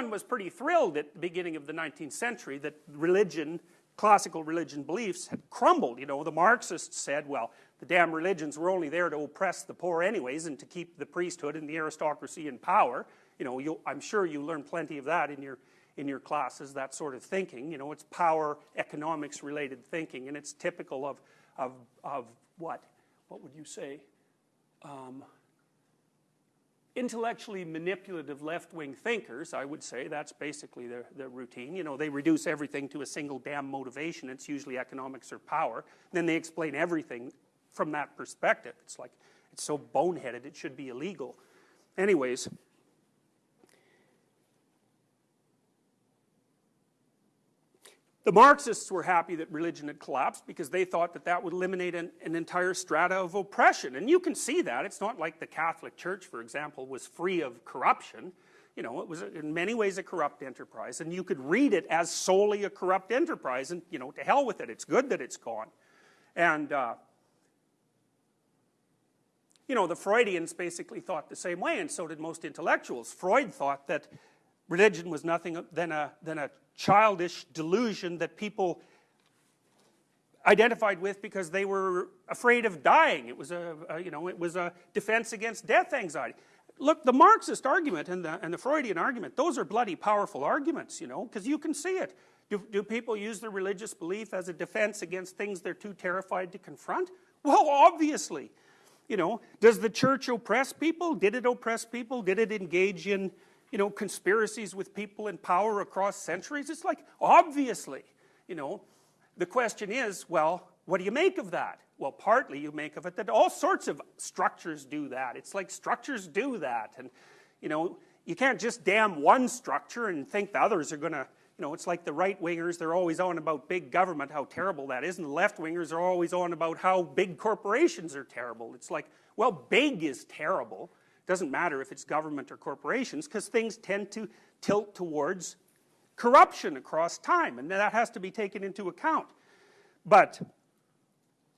everyone was pretty thrilled at the beginning of the 19th century that religion, classical religion beliefs had crumbled. You know, the Marxists said, well, the damn religions were only there to oppress the poor anyways and to keep the priesthood and the aristocracy in power. You know, I'm sure you learned plenty of that in your, in your classes, that sort of thinking. You know, it's power economics related thinking and it's typical of, of, of what? What would you say? Um, intellectually manipulative left-wing thinkers, I would say, that's basically their, their routine. You know, they reduce everything to a single damn motivation. It's usually economics or power. Then they explain everything from that perspective. It's like, it's so boneheaded, it should be illegal. Anyways, The Marxists were happy that religion had collapsed because they thought that that would eliminate an, an, entire strata of oppression. And you can see that. It's not like the Catholic Church, for example, was free of corruption. You know, it was in many ways a corrupt enterprise. And you could read it as solely a corrupt enterprise. And, you know, to hell with it. It's good that it's gone. And, uh, you know, the Freudians basically thought the same way, and so did most intellectuals. Freud thought that religion was nothing than a, than a childish delusion that people identified with because they were afraid of dying. It was a, a, you know, it was a defense against death anxiety. Look, the Marxist argument and the, and the Freudian argument, those are bloody powerful arguments, you know, because you can see it. Do, do people use their religious belief as a defense against things they're too terrified to confront? Well, obviously. You know, does the church oppress people? Did it oppress people? Did it engage in you know, conspiracies with people in power across centuries? It's like, obviously, you know. The question is, well, what do you make of that? Well, partly you make of it that all sorts of structures do that. It's like structures do that. And, you know, you can't just damn one structure and think the others are going to, you know, it's like the right-wingers, they're always on about big government, how terrible that is, and the left-wingers are always on about how big corporations are terrible. It's like, well, big is terrible, doesn't matter if it's government or corporations because things tend to tilt towards corruption across time and that has to be taken into account. But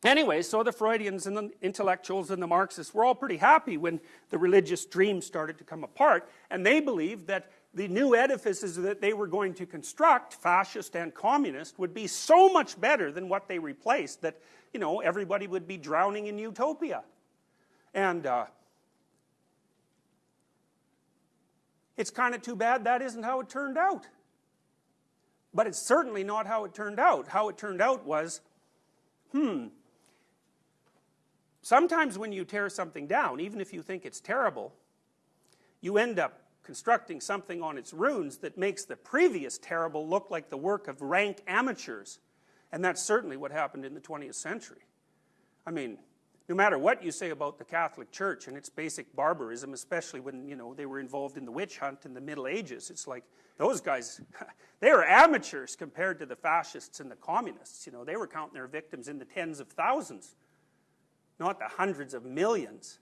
anyway, so the Freudians and the intellectuals and the Marxists were all pretty happy when the religious dream started to come apart and they believed that the new edifices that they were going to construct, fascist and communist, would be so much better than what they replaced that, you know, everybody would be drowning in utopia. And uh, It's kind of too bad that isn't how it turned out. But it's certainly not how it turned out. How it turned out was, hmm, sometimes when you tear something down, even if you think it's terrible, you end up constructing something on its ruins that makes the previous terrible look like the work of rank amateurs. And that's certainly what happened in the 20th century. I mean, no matter what you say about the Catholic Church and its basic barbarism, especially when, you know, they were involved in the witch hunt in the Middle Ages, it's like, those guys, they were amateurs compared to the fascists and the communists, you know, they were counting their victims in the tens of thousands, not the hundreds of millions.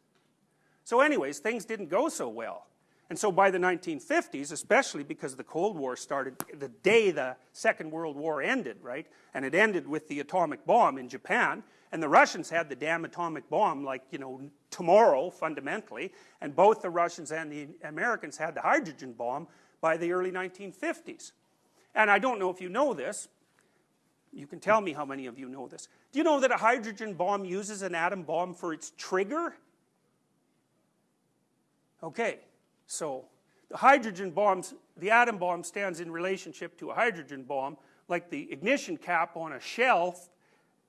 So anyways, things didn't go so well. And so by the 1950s, especially because the Cold War started the day the Second World War ended, right? And it ended with the atomic bomb in Japan, and the Russians had the damn atomic bomb like, you know, tomorrow, fundamentally, and both the Russians and the Americans had the hydrogen bomb by the early 1950s. And I don't know if you know this, you can tell me how many of you know this. Do you know that a hydrogen bomb uses an atom bomb for its trigger? Okay, so the hydrogen bombs, the atom bomb stands in relationship to a hydrogen bomb like the ignition cap on a shell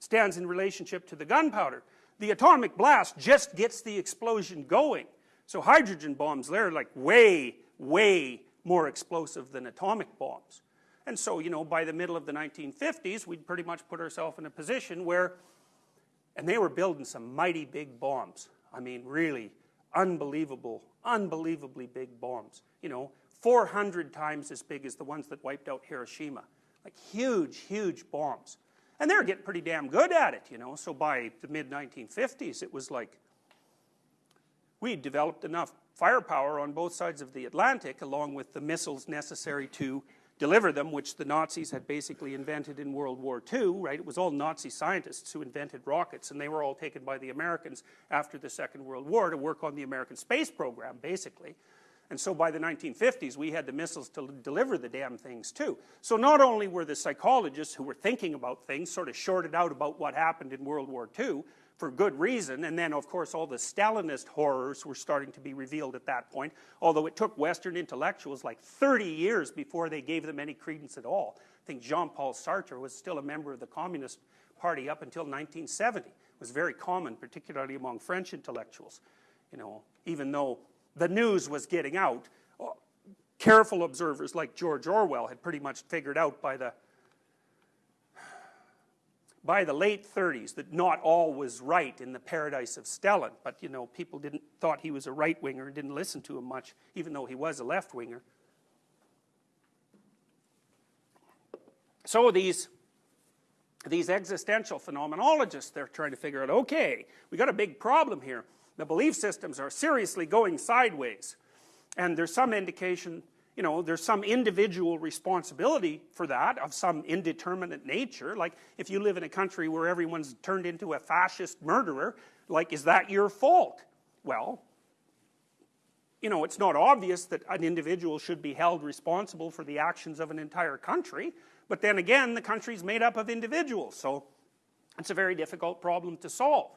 stands in relationship to the gunpowder. The atomic blast just gets the explosion going. So hydrogen bombs, they're like way, way more explosive than atomic bombs. And so, you know, by the middle of the 1950s, we'd pretty much put ourselves in a position where, and they were building some mighty big bombs. I mean, really unbelievable, unbelievably big bombs. You know, 400 times as big as the ones that wiped out Hiroshima. Like huge, huge bombs. And they're getting pretty damn good at it, you know. So by the mid-1950s, it was like we'd developed enough firepower on both sides of the Atlantic, along with the missiles necessary to deliver them, which the Nazis had basically invented in World War II, right? It was all Nazi scientists who invented rockets, and they were all taken by the Americans after the Second World War to work on the American space program, basically. And so by the 1950s, we had the missiles to deliver the damn things too. So not only were the psychologists who were thinking about things sort of shorted out about what happened in World War II, for good reason, and then of course all the Stalinist horrors were starting to be revealed at that point, although it took Western intellectuals like 30 years before they gave them any credence at all. I think Jean-Paul Sartre was still a member of the Communist Party up until 1970. It was very common, particularly among French intellectuals. You know, even though the news was getting out, uh, careful observers like George Orwell had pretty much figured out by the by the late 30s that not all was right in the paradise of Stalin, but you know, people didn't thought he was a right-winger and didn't listen to him much, even though he was a left-winger. So these, these existential phenomenologists, they're trying to figure out, okay, we got a big problem here. The belief systems are seriously going sideways. And there's some indication you know, there's some individual responsibility for that of some indeterminate nature. Like, if you live in a country where everyone's turned into a fascist murderer, like, is that your fault? Well, you know, it's not obvious that an individual should be held responsible for the actions of an entire country, but then again, the country's made up of individuals, so it's a very difficult problem to solve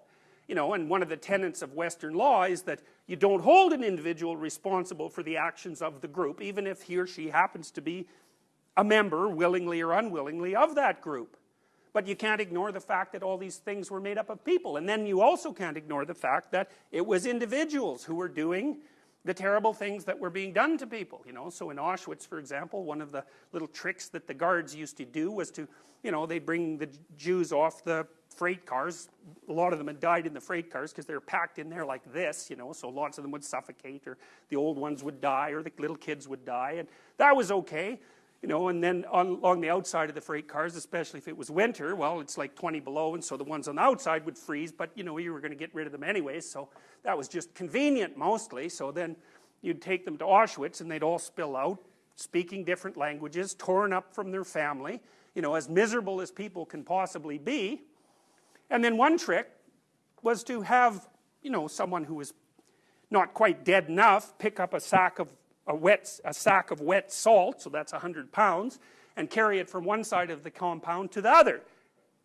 you know, and one of the tenets of Western law is that you don't hold an individual responsible for the actions of the group, even if he or she happens to be a member, willingly or unwillingly, of that group. But you can't ignore the fact that all these things were made up of people. And then you also can't ignore the fact that it was individuals who were doing the terrible things that were being done to people, you know. So in Auschwitz, for example, one of the little tricks that the guards used to do was to, you know, they'd bring the Jews off the freight cars. A lot of them had died in the freight cars because they were packed in there like this, you know, so lots of them would suffocate or the old ones would die or the little kids would die. And that was okay, you know, and then on, along the outside of the freight cars, especially if it was winter, well, it's like 20 below, and so the ones on the outside would freeze, but, you know, you were going to get rid of them anyways, so that was just convenient mostly. So then you'd take them to Auschwitz and they'd all spill out, speaking different languages, torn up from their family, you know, as miserable as people can possibly be. And then one trick was to have, you know, someone who was not quite dead enough pick up a sack of a wet a sack of wet salt, so that's 100 pounds, and carry it from one side of the compound to the other,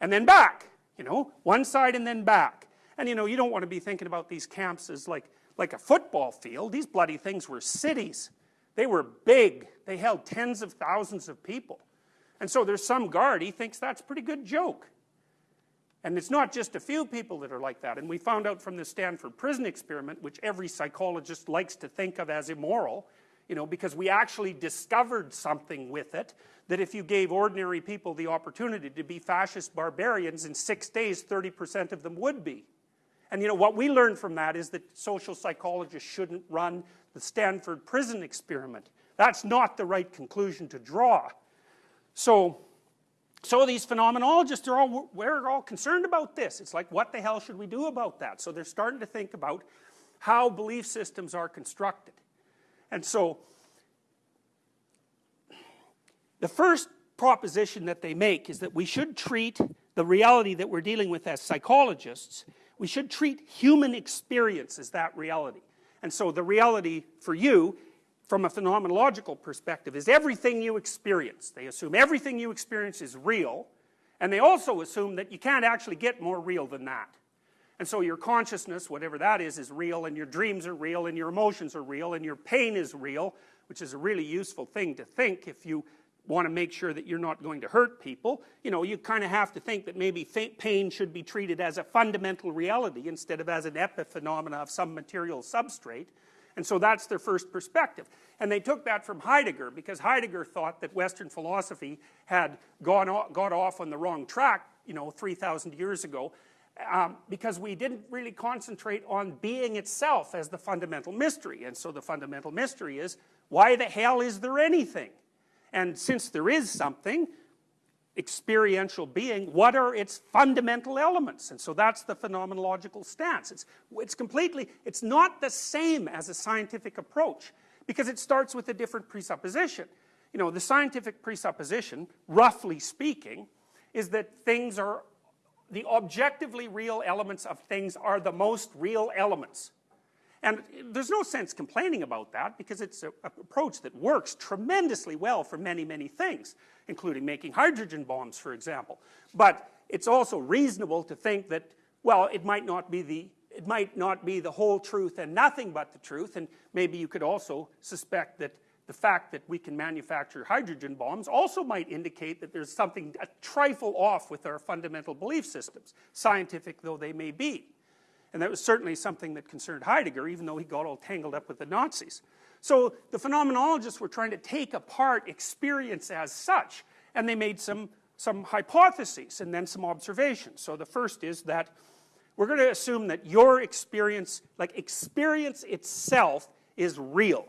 and then back, you know, one side and then back. And you know, you don't want to be thinking about these camps as like like a football field. These bloody things were cities. They were big. They held tens of thousands of people. And so there's some guard, he thinks that's a pretty good joke. And it's not just a few people that are like that. And we found out from the Stanford prison experiment, which every psychologist likes to think of as immoral, you know, because we actually discovered something with it, that if you gave ordinary people the opportunity to be fascist barbarians, in six days, 30% of them would be. And you know, what we learned from that is that social psychologists shouldn't run the Stanford prison experiment. That's not the right conclusion to draw. So, so these phenomenologists are all, we're all concerned about this. It's like, what the hell should we do about that? So they're starting to think about how belief systems are constructed. And so, the first proposition that they make is that we should treat the reality that we're dealing with as psychologists, we should treat human experience as that reality. And so the reality for you from a phenomenological perspective is everything you experience. They assume everything you experience is real, and they also assume that you can't actually get more real than that. And so your consciousness, whatever that is, is real, and your dreams are real, and your emotions are real, and your pain is real, which is a really useful thing to think if you want to make sure that you're not going to hurt people. You know, you kind of have to think that maybe pain should be treated as a fundamental reality instead of as an epiphenomena of some material substrate. And so that's their first perspective. And they took that from Heidegger because Heidegger thought that Western philosophy had gone off, got off on the wrong track, you know, 3,000 years ago, um, because we didn't really concentrate on being itself as the fundamental mystery. And so the fundamental mystery is, why the hell is there anything? And since there is something, experiential being, what are its fundamental elements? And so that's the phenomenological stance. It's, it's completely, it's not the same as a scientific approach because it starts with a different presupposition. You know, the scientific presupposition, roughly speaking, is that things are, the objectively real elements of things are the most real elements. And there's no sense complaining about that because it's an approach that works tremendously well for many, many things, including making hydrogen bombs, for example. But it's also reasonable to think that, well, it might not be the it might not be the whole truth and nothing but the truth, and maybe you could also suspect that the fact that we can manufacture hydrogen bombs also might indicate that there's something a trifle off with our fundamental belief systems, scientific though they may be. And that was certainly something that concerned Heidegger, even though he got all tangled up with the Nazis. So the phenomenologists were trying to take apart experience as such, and they made some, some hypotheses and then some observations. So the first is that we're going to assume that your experience, like experience itself, is real.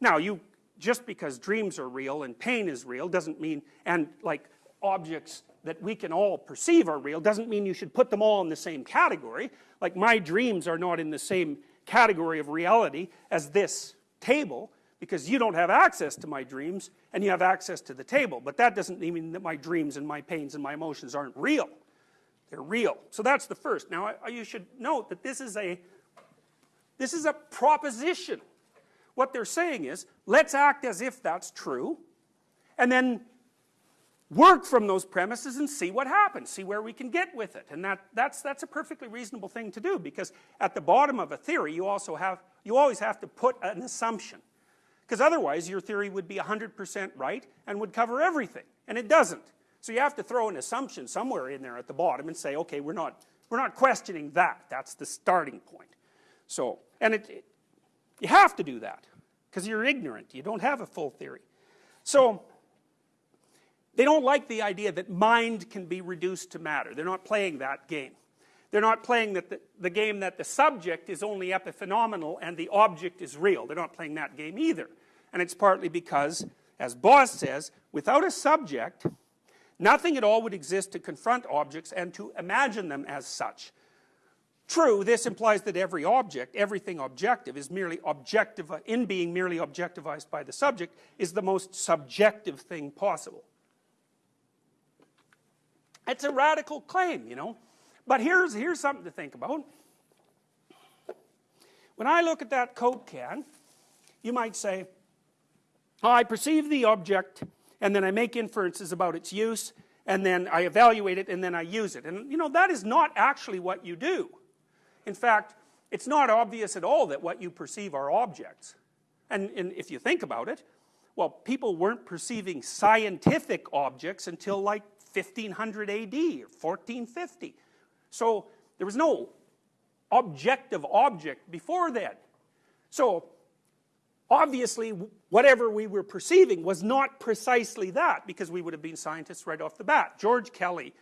Now, you just because dreams are real and pain is real doesn't mean, and like objects that we can all perceive are real doesn't mean you should put them all in the same category. Like my dreams are not in the same category of reality as this table because you don't have access to my dreams and you have access to the table. But that doesn't mean that my dreams and my pains and my emotions aren't real. They're real. So that's the first. Now you should note that this is a this is a proposition. What they're saying is, let's act as if that's true, and then work from those premises and see what happens, see where we can get with it. And that, that's, that's a perfectly reasonable thing to do because at the bottom of a theory you also have, you always have to put an assumption. Because otherwise your theory would be 100% right and would cover everything, and it doesn't. So you have to throw an assumption somewhere in there at the bottom and say, okay, we're not, we're not questioning that. That's the starting point. So, and it, it you have to do that because you're ignorant. You don't have a full theory. So, they don't like the idea that mind can be reduced to matter. They're not playing that game. They're not playing that the, the, game that the subject is only epiphenomenal and the object is real. They're not playing that game either. And it's partly because, as Boss says, without a subject, nothing at all would exist to confront objects and to imagine them as such. True, this implies that every object, everything objective, is merely objective, in being merely objectivized by the subject, is the most subjective thing possible. It's a radical claim, you know. But here's, here's something to think about. When I look at that Coke can, you might say, oh, I perceive the object, and then I make inferences about its use, and then I evaluate it, and then I use it. And, you know, that is not actually what you do. In fact, it's not obvious at all that what you perceive are objects. And, and if you think about it, well, people weren't perceiving scientific objects until like 1500 AD or 1450. So there was no objective object before then. So obviously whatever we were perceiving was not precisely that because we would have been scientists right off the bat. George Kelly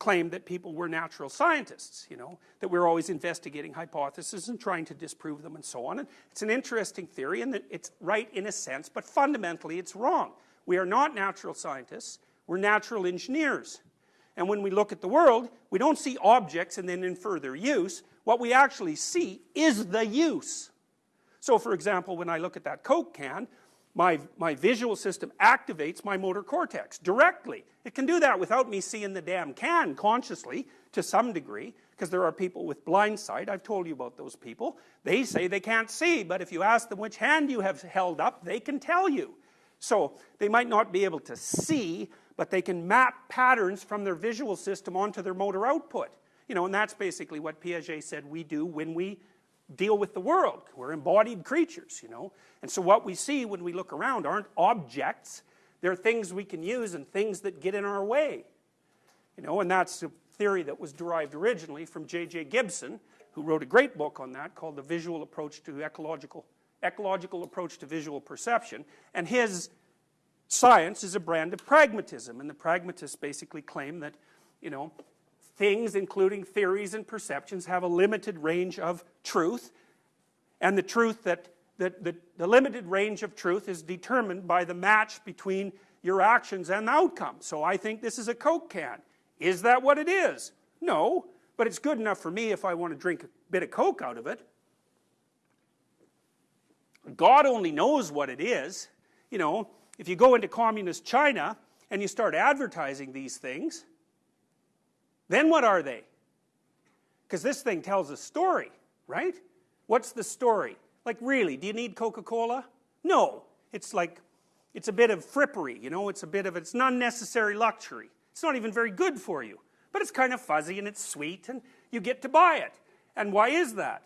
claimed that people were natural scientists, you know, that we we're always investigating hypotheses and trying to disprove them and so on. And it's an interesting theory and it's right in a sense, but fundamentally it's wrong. We are not natural scientists. We're natural engineers. And when we look at the world, we don't see objects and then infer their use. What we actually see is the use. So for example, when I look at that Coke can, my, my visual system activates my motor cortex directly. It can do that without me seeing the damn can consciously to some degree because there are people with blind sight. I've told you about those people. They say they can't see, but if you ask them which hand you have held up, they can tell you. So they might not be able to see, but they can map patterns from their visual system onto their motor output. You know, and that's basically what Piaget said we do when we deal with the world. We're embodied creatures, you know. And so what we see when we look around aren't objects, they're things we can use and things that get in our way. You know, and that's a theory that was derived originally from J.J. Gibson, who wrote a great book on that called The Visual Approach to Ecological, Ecological Approach to Visual Perception. And his Science is a brand of pragmatism, and the pragmatists basically claim that, you know, things, including theories and perceptions, have a limited range of truth, and the truth that, that, the limited range of truth is determined by the match between your actions and the outcome. So I think this is a Coke can. Is that what it is? No, but it's good enough for me if I want to drink a bit of Coke out of it. God only knows what it is. You know, if you go into communist China and you start advertising these things, then what are they? Because this thing tells a story, right? What's the story? Like, really, do you need Coca Cola? No. It's like, it's a bit of frippery, you know, it's a bit of, it's an unnecessary luxury. It's not even very good for you. But it's kind of fuzzy and it's sweet and you get to buy it. And why is that?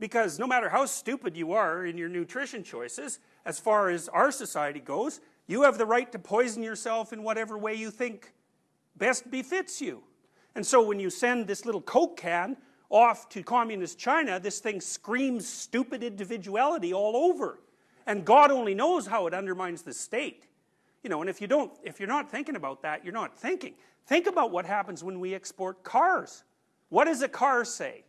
Because no matter how stupid you are in your nutrition choices, as far as our society goes, you have the right to poison yourself in whatever way you think best befits you. And so when you send this little Coke can off to communist China, this thing screams stupid individuality all over. And God only knows how it undermines the state. You know, and if you don't, if you're not thinking about that, you're not thinking. Think about what happens when we export cars. What does a car say?